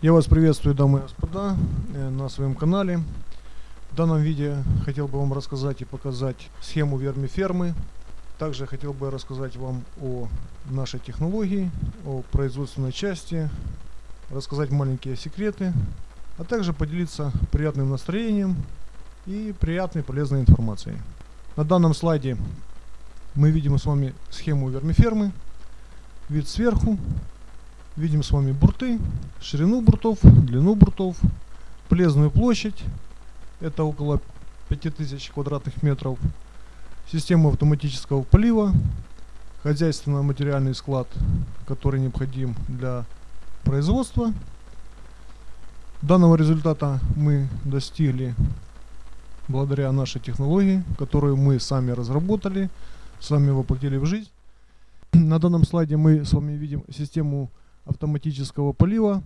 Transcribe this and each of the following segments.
Я вас приветствую, дамы и господа, э, на своем канале. В данном видео хотел бы вам рассказать и показать схему вермифермы. Также хотел бы рассказать вам о нашей технологии, о производственной части, рассказать маленькие секреты, а также поделиться приятным настроением и приятной полезной информацией. На данном слайде мы видим с вами схему вермифермы, вид сверху, Видим с вами бурты, ширину буртов, длину буртов, полезную площадь, это около 5000 квадратных метров, систему автоматического полива, хозяйственно-материальный склад, который необходим для производства. Данного результата мы достигли благодаря нашей технологии, которую мы сами разработали, сами воплотили в жизнь. На данном слайде мы с вами видим систему автоматического полива,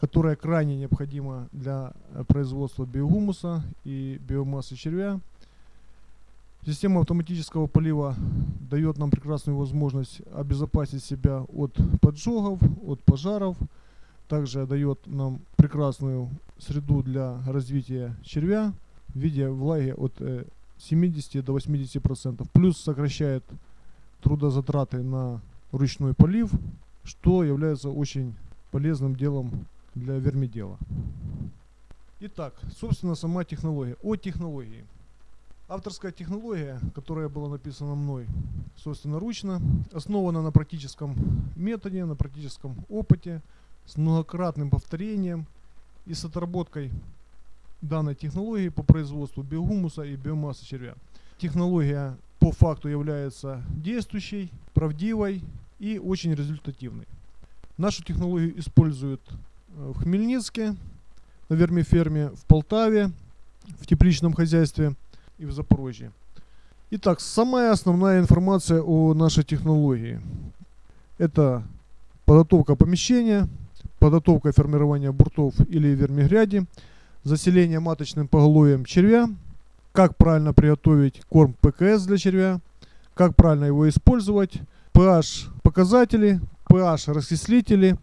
которая крайне необходима для э, производства биогумуса и биомассы червя. Система автоматического полива дает нам прекрасную возможность обезопасить себя от поджогов, от пожаров. Также дает нам прекрасную среду для развития червя в виде влаги от 70 э, до 80%. Плюс сокращает трудозатраты на ручной полив что является очень полезным делом для вермидела. Итак, собственно, сама технология. О технологии. Авторская технология, которая была написана мной собственноручно, основана на практическом методе, на практическом опыте, с многократным повторением и с отработкой данной технологии по производству биогумуса и биомассы червя. Технология по факту является действующей, правдивой и очень результативный. Нашу технологию используют э, в Хмельницке, на вермиферме, в Полтаве, в тепличном хозяйстве и в Запорожье. Итак, самая основная информация о нашей технологии. Это подготовка помещения, подготовка формирования буртов или вермигряди, заселение маточным поголовьем червя, как правильно приготовить корм ПКС для червя, как правильно его использовать, pH показатели, pH раскислители,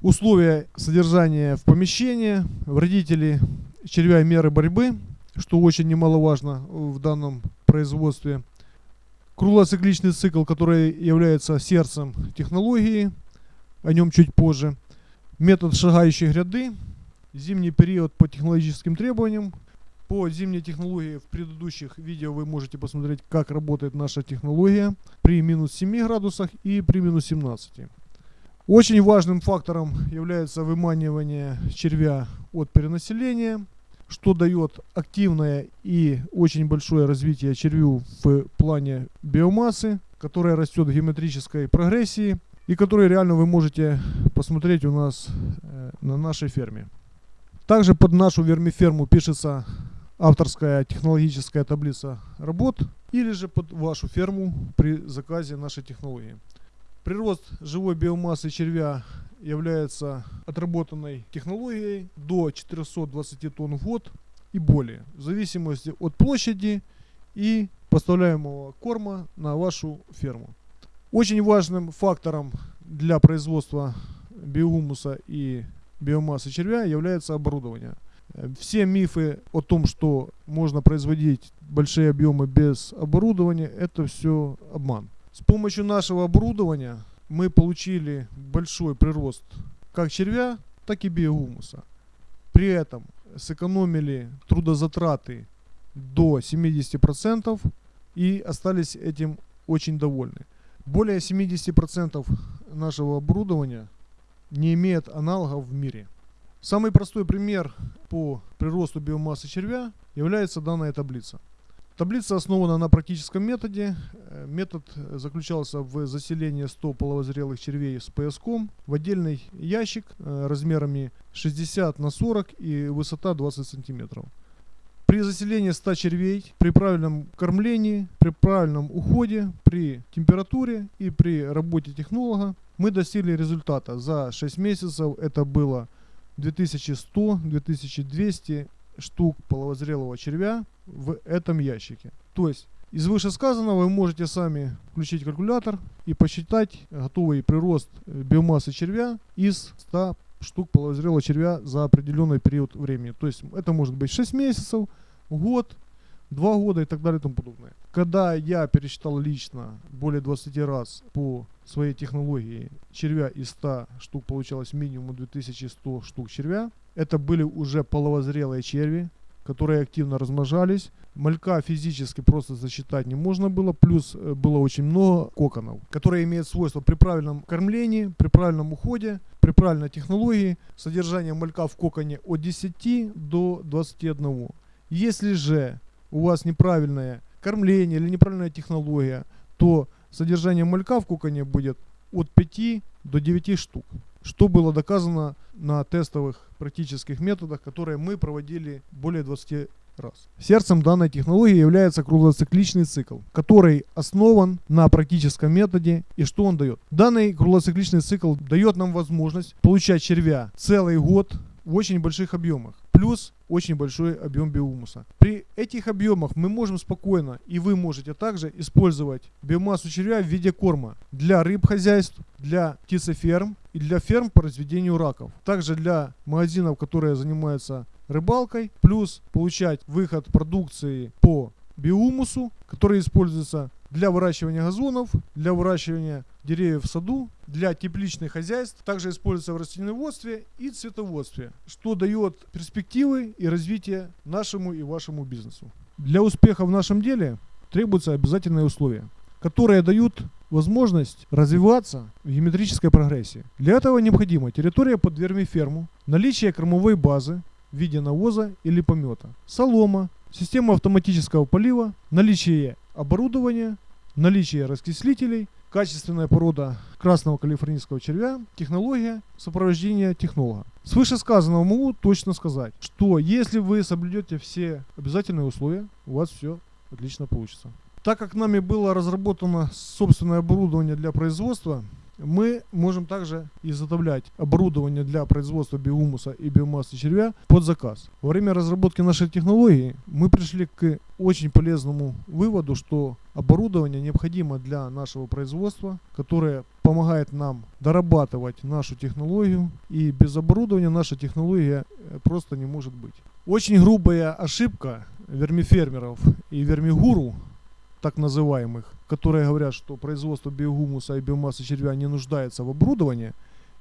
условия содержания в помещении, вредители червя и меры борьбы, что очень немаловажно в данном производстве. Круглоцикличный цикл, который является сердцем технологии, о нем чуть позже. Метод шагающей гряды, зимний период по технологическим требованиям, по зимней технологии в предыдущих видео вы можете посмотреть, как работает наша технология при минус 7 градусах и при минус 17. Очень важным фактором является выманивание червя от перенаселения, что дает активное и очень большое развитие червю в плане биомассы, которая растет в геометрической прогрессии и которую реально вы можете посмотреть у нас э, на нашей ферме. Также под нашу вермиферму пишется авторская технологическая таблица работ или же под вашу ферму при заказе нашей технологии. Прирост живой биомассы червя является отработанной технологией до 420 тонн в год и более, в зависимости от площади и поставляемого корма на вашу ферму. Очень важным фактором для производства биогумуса и биомассы червя является оборудование. Все мифы о том, что можно производить большие объемы без оборудования, это все обман. С помощью нашего оборудования мы получили большой прирост как червя, так и биогумуса. При этом сэкономили трудозатраты до 70% и остались этим очень довольны. Более 70% нашего оборудования не имеет аналогов в мире. Самый простой пример по приросту биомассы червя является данная таблица. Таблица основана на практическом методе. Э, метод заключался в заселении 100 половозрелых червей с пояском в отдельный ящик э, размерами 60 на 40 и высота 20 сантиметров. При заселении 100 червей, при правильном кормлении, при правильном уходе, при температуре и при работе технолога мы достигли результата. За 6 месяцев это было 2100-2200 штук половозрелого червя в этом ящике. То есть из вышесказанного вы можете сами включить калькулятор и посчитать готовый прирост э, биомассы червя из 100 штук половозрелого червя за определенный период времени. То есть это может быть 6 месяцев, год, 2 года и так далее и тому подобное. Когда я пересчитал лично более 20 раз по своей технологии червя из 100 штук получалось минимум 2100 штук червя, это были уже половозрелые черви, которые активно размножались. Малька физически просто засчитать не можно было, плюс э, было очень много коконов, которые имеют свойство при правильном кормлении, при правильном уходе, при правильной технологии, содержание малька в коконе от 10 до 21. Если же у вас неправильное кормление или неправильная технология, то содержание малька в коконе будет от 5 до 9 штук что было доказано на тестовых практических методах, которые мы проводили более 20 раз. Сердцем данной технологии является круглоцикличный цикл, который основан на практическом методе. И что он дает? Данный круглоцикличный цикл дает нам возможность получать червя целый год в очень больших объемах. Плюс очень большой объем биомуса. При этих объемах мы можем спокойно, и вы можете также использовать биомассу червя в виде корма для рыб хозяйств, для птицеферм и для ферм по разведению раков. Также для магазинов, которые занимаются рыбалкой, плюс получать выход продукции по биомусу, который используется для выращивания газонов, для выращивания деревьев в саду, для тепличных хозяйств, также используется в растениеводстве и цветоводстве, что дает перспективы и развитие нашему и вашему бизнесу. Для успеха в нашем деле требуются обязательные условия, которые дают возможность развиваться в геометрической прогрессии. Для этого необходима территория под вермиферму, наличие кормовой базы в виде навоза или помета, солома, система автоматического полива, наличие оборудования, наличие раскислителей, качественная порода красного калифорнийского червя, технология сопровождения технолога. С вышесказанного могу точно сказать, что если вы соблюдете все обязательные условия, у вас все отлично получится. Так как нами было разработано собственное оборудование для производства, мы можем также изготовлять оборудование для производства биомуса и биомассы червя под заказ. Во время разработки нашей технологии мы пришли к очень полезному выводу, что оборудование необходимо для нашего производства, которое помогает нам дорабатывать нашу технологию, и без оборудования наша технология э, просто не может быть. Очень грубая ошибка вермифермеров и вермигуру так называемых, которые говорят, что производство биогумуса и биомассы червя не нуждается в оборудовании,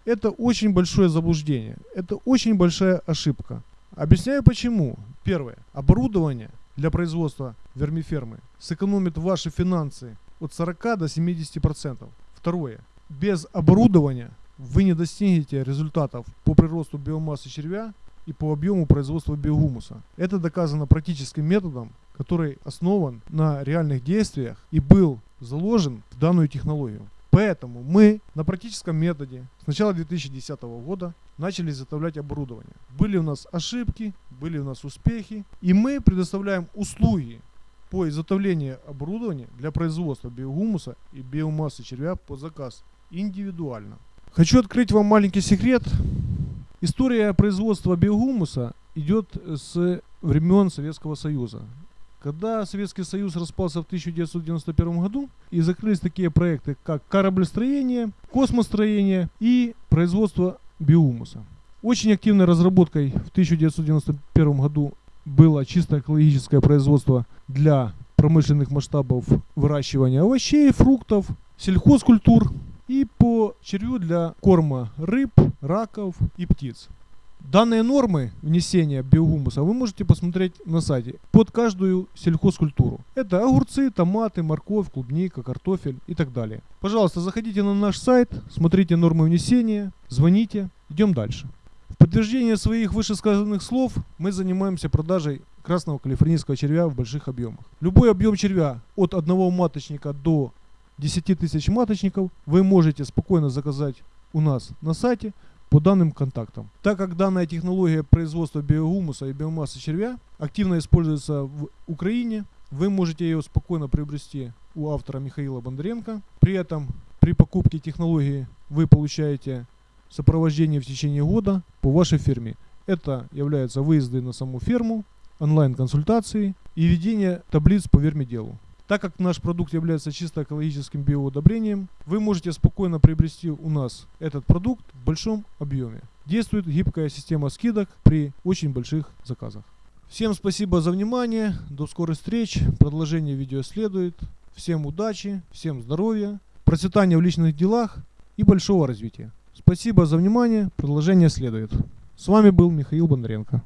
это очень большое заблуждение. Это очень большая ошибка. Объясняю почему. Первое. Оборудование для производства вермифермы сэкономит ваши финансы от 40 до 70%. Второе. Без оборудования вы не достигнете результатов по приросту биомассы червя и по объему производства биогумуса. Это доказано практическим методом, который основан на реальных действиях и был заложен в данную технологию. Поэтому мы на практическом методе с начала 2010 года начали изготовлять оборудование. Были у нас ошибки, были у нас успехи, и мы предоставляем услуги по изготовлению оборудования для производства биогумуса и биомассы червя по заказ индивидуально. Хочу открыть вам маленький секрет. История производства биогумуса идет с времен Советского Союза. Когда Советский Союз распался в 1991 году и закрылись такие проекты, как кораблестроение, космостроение и производство биомуса. Очень активной разработкой в 1991 году было чисто экологическое производство для промышленных масштабов выращивания овощей, фруктов, сельхозкультур и по червю для корма рыб, раков и птиц. Данные нормы внесения биогумуса вы можете посмотреть на сайте под каждую сельхозкультуру. Это огурцы, томаты, морковь, клубника, картофель и так далее. Пожалуйста, заходите на наш сайт, смотрите нормы внесения, звоните. Идем дальше. В подтверждение своих вышесказанных слов мы занимаемся продажей красного калифорнийского червя в больших объемах. Любой объем червя от одного маточника до 10 тысяч маточников вы можете спокойно заказать у нас на сайте по данным контактам. Так как данная технология производства биогумуса и биомассы червя активно используется в Украине, вы можете ее спокойно приобрести у автора Михаила Бондаренко. При этом при покупке технологии вы получаете сопровождение в течение года по вашей ферме. Это являются выезды на саму ферму, онлайн-консультации и ведение таблиц по вермиделу. Так как наш продукт является чисто экологическим биоудобрением, вы можете спокойно приобрести у нас этот продукт в большом объеме. Действует гибкая система скидок при очень больших заказах. Всем спасибо за внимание. До скорых встреч. Продолжение видео следует. Всем удачи, всем здоровья, процветания в личных делах и большого развития. Спасибо за внимание. Продолжение следует. С вами был Михаил Бондаренко.